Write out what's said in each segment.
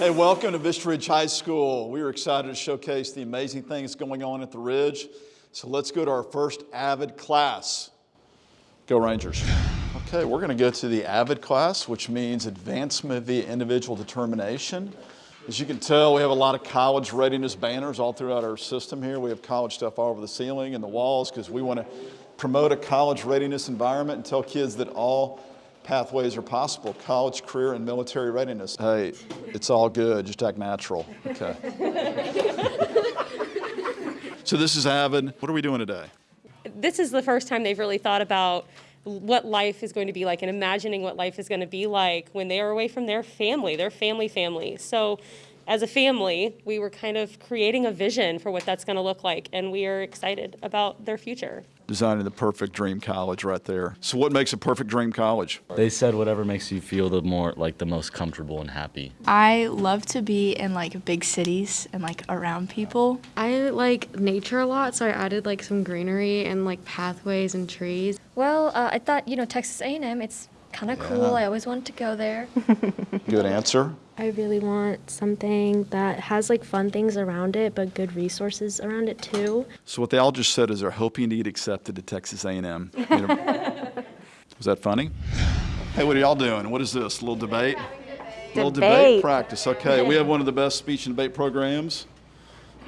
Hey, welcome to Vista Ridge High School. We are excited to showcase the amazing things going on at the Ridge. So let's go to our first AVID class. Go Rangers. Okay, we're gonna go to the AVID class, which means Advancement via Individual Determination. As you can tell, we have a lot of college readiness banners all throughout our system here. We have college stuff all over the ceiling and the walls because we want to promote a college readiness environment and tell kids that all pathways are possible, college, career, and military readiness. Hey, it's all good, just act natural, okay? so this is Avid. What are we doing today? This is the first time they've really thought about what life is going to be like and imagining what life is going to be like when they are away from their family, their family family. So as a family, we were kind of creating a vision for what that's going to look like, and we are excited about their future. Designing the perfect dream college right there. So what makes a perfect dream college? They said whatever makes you feel the more like the most comfortable and happy. I love to be in like big cities and like around people. I like nature a lot, so I added like some greenery and like pathways and trees. Well, uh, I thought you know Texas A&M. It's kind of Yeah. cool. I always wanted to go there. Good answer. I really want something that has like fun things around it, but good resources around it too. So what they all just said is they're hoping to get accepted to Texas A&M. Was that funny? Hey, what are y'all doing? What is this? A little debate? A little debate Debate. practice. Okay, we have one of the best speech and debate programs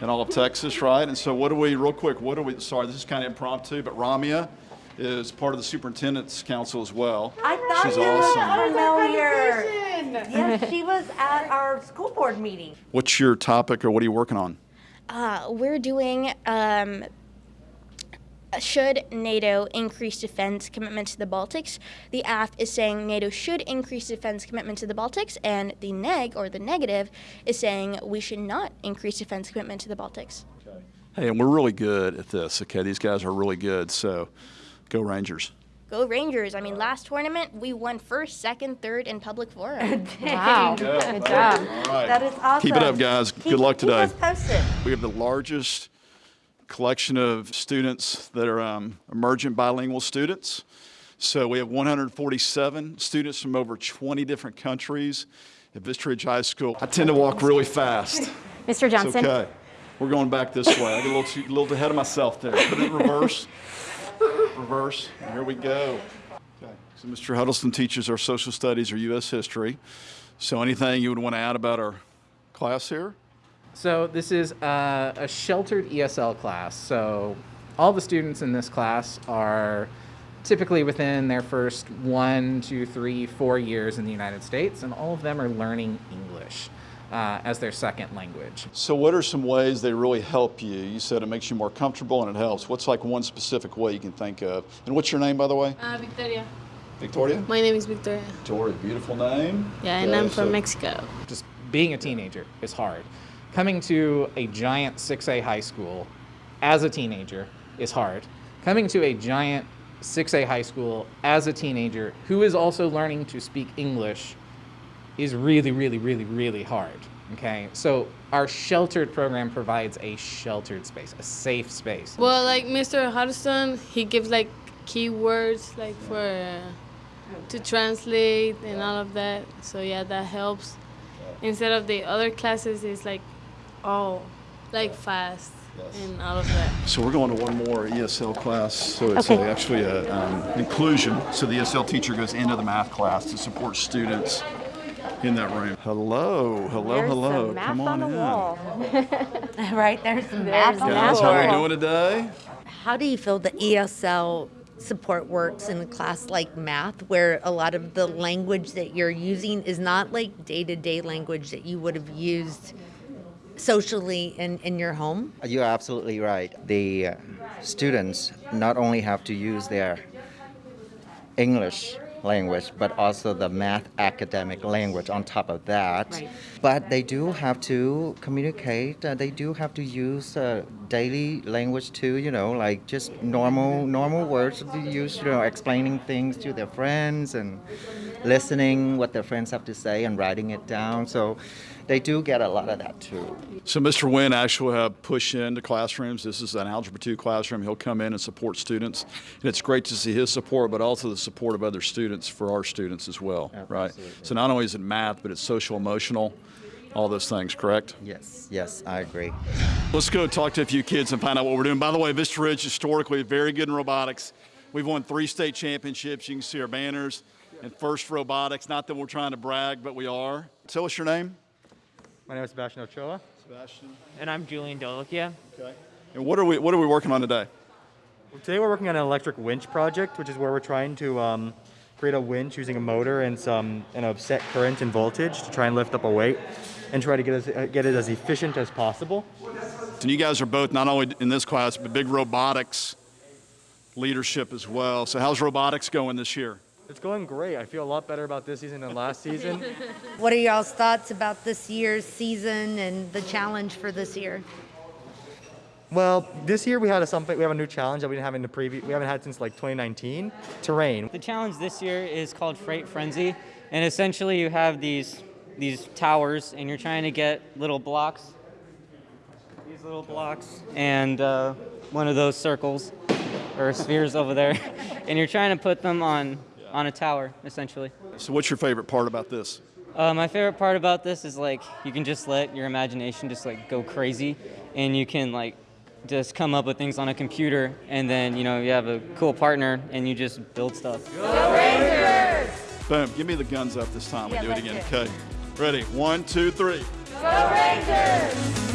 in all of Texas, right? And so what do we, real quick, what do we, sorry, this is kind of impromptu, but Ramia is part of the superintendent's council as well. I thought She's you awesome. were familiar. Yes, she was at our school board meeting. What's your topic or what are you working on? Uh, we're doing um, should NATO increase defense commitment to the Baltics? The AF is saying NATO should increase defense commitment to the Baltics, and the neg or the negative is saying we should not increase defense commitment to the Baltics. Hey, and we're really good at this, okay? These guys are really good, so go Rangers. Go Rangers! I mean, last tournament we won first, second, third in public forum. Wow. Good job. All right. That is awesome. Keep it up, guys. Good Keep- luck keep today. us posted. We have the largest collection of students that are um, emergent bilingual students. So we have 147 students from over 20 different countries at Vista Ridge High School. I tend to walk really fast. Mr. It's Johnson. okay. We're going back this way. I get a little, too, a little ahead of myself there. Put it in reverse. reverse. Here we go. Okay. So Mr. Huddleston teaches our social studies or U.S. history. So anything you would want to add about our class here? So this is uh, a sheltered ESL class. So all the students in this class are typically within their first one, two, three, four years in the United States, and all of them are learning English uh, as their second language. So what are some ways they really help you? You said it makes you more comfortable and it helps. What's like one specific way you can think of? And what's your name, by the way? Uh, Victoria. Victoria? My name is Victoria. Victoria, beautiful name. Yeah, and Okay, I'm from so- Mexico. Just being a teenager is hard. Coming to a giant 6A high school as a teenager is hard. Coming to a giant 6A high school as a teenager who is also learning to speak English is really, really, really, really hard. Okay, so our sheltered program provides a sheltered space, a safe space. Well, like Mr. Huddleston, he gives like keywords like for uh, to translate and all of that. So yeah, that helps. Instead of the other classes, it's like all like fast and all of that. So we're going to one more ESL class. So it's a, actually a um, inclusion. So the ESL teacher goes into the math class to support students in that room. Hello, hello, There's hello. some math Come on, on the in. wall. right, there's some math on the Guys, how are we doing today? How do you feel the ESL support works in a class like math, where a lot of the language that you're using is not like day to day language that you would have used socially in, in your home? You're absolutely right. The uh, students not only have to use their English language, but also the math academic language on top of that. Right. But they do have to communicate. Uh, they do have to use uh, daily language too. You know, like just normal normal words to use. You know, explaining things to their friends and listening what their friends have to say and writing it down. So they do get a lot of that too. So Mr. Wynn actually have push into classrooms. This is an Algebra 2 classroom. He'll come in and support students. And it's great to see his support, but also the support of other students for our students as well, right? So not only is it math, but it's social emotional all those things, correct? Yes, yes, I agree. Let's go talk to a few kids and find out what we're doing. By the way, Vista Ridge historically very good in robotics. We've won three state championships. You can see our banners and first robotics. Not that we're trying to brag, but we are. Tell us your name. My name is Sebastian Ochoa. Sebastian. And I'm Julian Dolokia. Okay. And what are we what are we working on today? Today we're working on an electric winch project, which is where we're trying to um, create a winch using a motor and some and a set current and voltage to try and lift up a weight and try to get, as, uh, get it as efficient as possible. And you guys are both not only in this class, but big robotics leadership as well. So how's robotics going this year? It's going great. I feel a lot better about this season than last season. What are y'all's thoughts about this year's season and the challenge for this year? Well, this year we had a something. We have a new challenge that we didn't have in the previous. We haven't had since like 2019. Terrain. The challenge this year is called Freight Frenzy, and essentially you have these these towers, and you're trying to get little blocks, these little blocks, and uh, one of those circles or spheres over there, and you're trying to put them on on a tower, essentially. So what's your favorite part about this? Uh, my favorite part about this is like you can just let your imagination just like go crazy, and you can like just come up with things on a computer, and then you know you have a cool partner, and you just build stuff. Go Rangers! Boom. Give me the guns up this time. We Yeah, do it again. it. Okay. Ready? One, two, three. Go Rangers!